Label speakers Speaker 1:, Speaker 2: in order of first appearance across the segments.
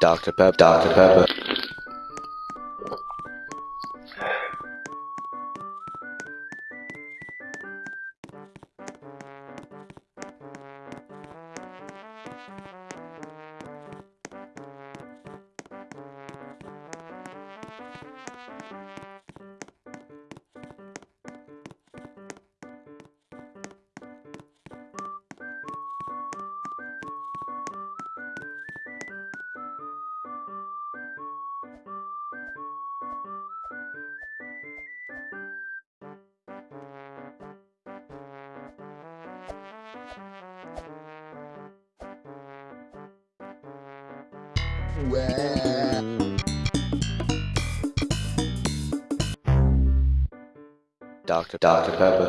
Speaker 1: Dr. Pepper, Dr. Pepper. Well. Dr. Dr. Pepper.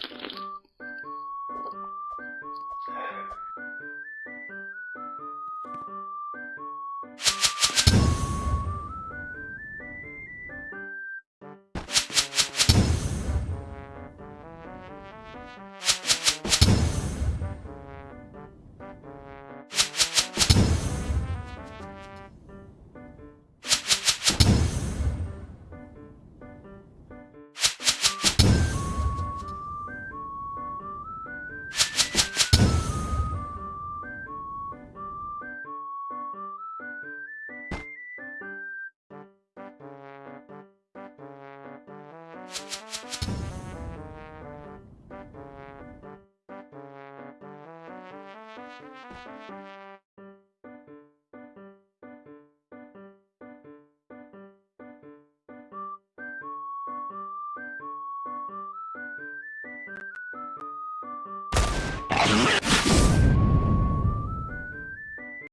Speaker 1: Yeah.